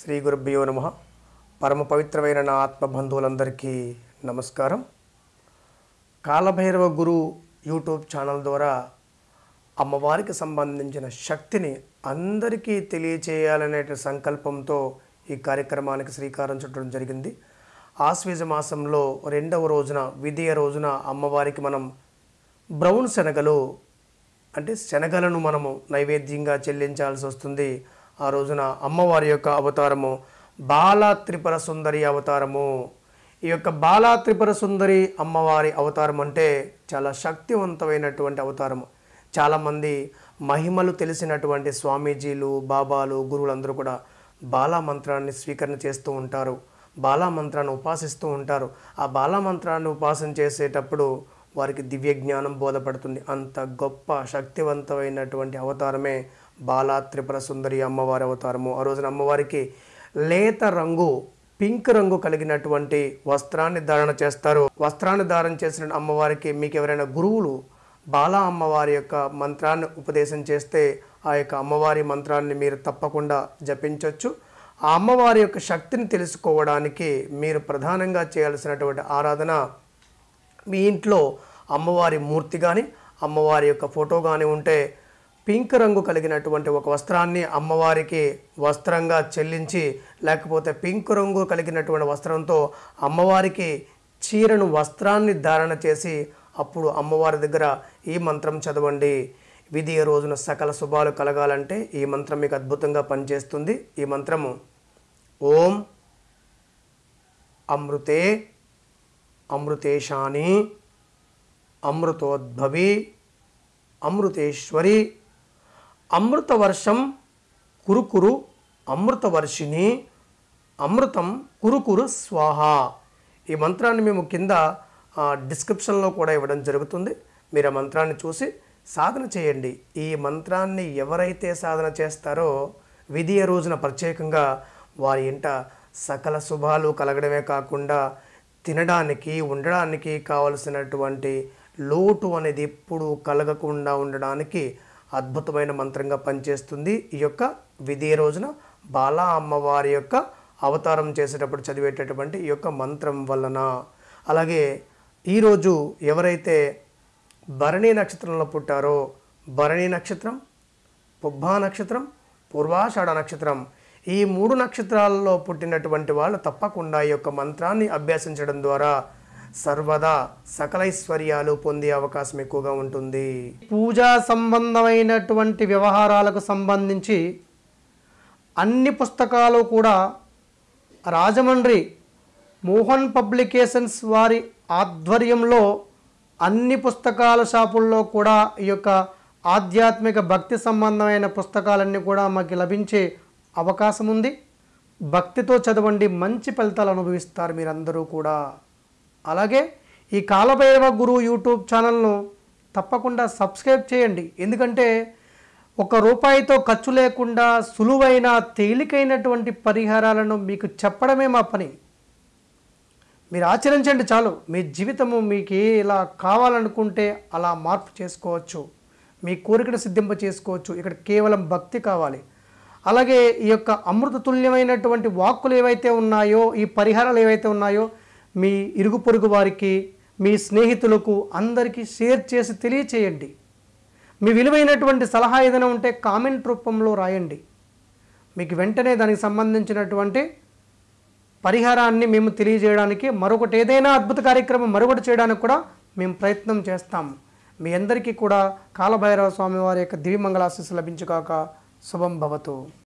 శ్రీ గురుభ్యో నమ. పరమ పవిత్రమైన నా ఆత్మబంధువులందరికీ నమస్కారం. కాలభైరవ గురు యూట్యూబ్ ఛానల్ ద్వారా అమ్మవారికి సంబంధించిన శక్తిని అందరికీ తెలియచేయాలనే సంకల్పంతో ఈ కార్యక్రమానికి శ్రీకారం చుట్టడం జరిగింది. ఆశ్వీజ మాసంలో రెండవ రోజున విధియ రోజున అమ్మవారికి మనం బ్రౌన్ శనగలు అంటే శనగలను మనము నైవేద్యంగా చెల్లించాల్సి వస్తుంది. ఆ రోజున అమ్మవారి యొక్క అవతారము బాలా త్రిపుర సుందరి అవతారము. ఈ యొక్క బాలా త్రిపుర సుందరి అమ్మవారి అవతారం అంటే చాలా శక్తివంతమైనటువంటి అవతారము. చాలామంది మహిమలు తెలిసినటువంటి స్వామీజీలు బాబాలు గురువులందరూ కూడా బాలా మంత్రాన్ని స్వీకరణ చేస్తూ ఉంటారు. బాలా మంత్రాన్ని ఉపాసిస్తూ ఉంటారు. ఆ బాలా మంత్రాన్ని ఉపాసన చేసేటప్పుడు వారికి దివ్య జ్ఞానం బోధపడుతుంది. అంత గొప్ప శక్తివంతమైనటువంటి అవతారమే బాల త్రిపుర సుందరి అమ్మవారి అవతారము. ఆ రోజున అమ్మవారికి లేత రంగు పింక్ రంగు కలిగినటువంటి వస్త్రాన్ని ధారణ చేస్తారు. వస్త్రాన్ని ధారణ చేసిన అమ్మవారికి మీకు ఎవరైనా గురువులు బాల అమ్మవారి యొక్క మంత్రాన్ని ఉపదేశం చేస్తే ఆ యొక్క అమ్మవారి మంత్రాన్ని మీరు తప్పకుండా జపించవచ్చు ఆ అమ్మవారి యొక్క శక్తిని తెలుసుకోవడానికి మీరు ప్రధానంగా చేయాల్సినటువంటి ఆరాధన మీ ఇంట్లో అమ్మవారి మూర్తి కానీ అమ్మవారి యొక్క ఫోటో కానీ ఉంటే పింక్ రంగు కలిగినటువంటి ఒక వస్త్రాన్ని అమ్మవారికి వస్త్రంగా చెల్లించి లేకపోతే పింక్ రంగు కలిగినటువంటి వస్త్రంతో అమ్మవారికి చీరను వస్త్రాన్ని ధారణ చేసి అప్పుడు అమ్మవారి దగ్గర ఈ మంత్రం చదవండి. విధి రోజున సకల శుభాలు కలగాలంటే ఈ మంత్రం మీకు అద్భుతంగా పనిచేస్తుంది. ఈ మంత్రము ఓం అమృతే అమృతేశాని అమృతోద్భవి అమృతేశ్వరి అమృతవర్షం కురుకురు అమృతవర్షిని అమృతం కురుకురు స్వాహ. ఈ మంత్రాన్ని మేము కింద డిస్క్రిప్షన్లో కూడా ఇవ్వడం జరుగుతుంది. మీరు ఆ మంత్రాన్ని చూసి సాధన చేయండి. ఈ మంత్రాన్ని ఎవరైతే సాధన చేస్తారో విధియ రోజున ప్రత్యేకంగా వారి ఇంట సకల శుభాలు కలగడమే కాకుండా తినడానికి ఉండడానికి కావలసినటువంటి లోటు అనేది ఎప్పుడు కలగకుండా ఉండడానికి అద్భుతమైన మంత్రంగా పనిచేస్తుంది. ఈ యొక్క విధి రోజున బాలా అమ్మవారి యొక్క అవతారం చేసేటప్పుడు చదివేటటువంటి ఈ యొక్క మంత్రం వలన. అలాగే ఈరోజు ఎవరైతే భరణి నక్షత్రంలో పుట్టారో భరణి నక్షత్రం పుబ్బా నక్షత్రం పూర్వాషాఢ నక్షత్రం ఈ మూడు నక్షత్రాలలో పుట్టినటువంటి వాళ్ళు తప్పకుండా ఈ యొక్క మంత్రాన్ని అభ్యసించడం ద్వారా సర్వదా సకలైశ్వర్యాలు పొందే అవకాశం ఎక్కువగా ఉంటుంది. పూజా సంబంధమైనటువంటి వ్యవహారాలకు సంబంధించి అన్ని పుస్తకాలు కూడా రాజమండ్రి మోహన్ పబ్లికేషన్స్ వారి ఆధ్వర్యంలో అన్ని పుస్తకాల షాపుల్లో కూడా ఈ యొక్క ఆధ్యాత్మిక భక్తి సంబంధమైన పుస్తకాలన్నీ కూడా మాకు లభించే అవకాశం ఉంది. భక్తితో చదవండి మంచి ఫలితాలు అనుభవిస్తారు మీరందరూ కూడా. అలాగే ఈ కాలభైరవ గురు యూట్యూబ్ ఛానల్ను తప్పకుండా సబ్స్క్రైబ్ చేయండి. ఎందుకంటే ఒక రూపాయితో ఖర్చు లేకుండా సులువైన తేలికైనటువంటి పరిహారాలను మీకు చెప్పడమే మా పని. మీరు ఆచరించండి చాలు. మీ జీవితము మీకు ఏ ఇలా కావాలనుకుంటే అలా మార్పు చేసుకోవచ్చు. మీ కోరికను సిద్ధింప చేసుకోవచ్చు. ఇక్కడ కేవలం భక్తి కావాలి. అలాగే ఈ యొక్క అమృత తుల్యమైనటువంటి వాక్కులు ఏవైతే ఉన్నాయో ఈ పరిహారాలు ఏవైతే ఉన్నాయో మీ ఇరుగు పొరుగు వారికి మీ స్నేహితులకు అందరికీ షేర్ చేసి తెలియచేయండి. మీ విలువైనటువంటి సలహా ఏదైనా ఉంటే కామెంట్ రూపంలో రాయండి. మీకు వెంటనే దానికి సంబంధించినటువంటి పరిహారాన్ని మేము తెలియజేయడానికి మరొకటి ఏదైనా అద్భుత కార్యక్రమం మరొకటి చేయడానికి కూడా మేము ప్రయత్నం చేస్తాం. మీ అందరికీ కూడా కాలభైరవ స్వామి వారి యొక్క దివ్యమంగళాశీస్సు లభించుగాక. శుభం భవతు.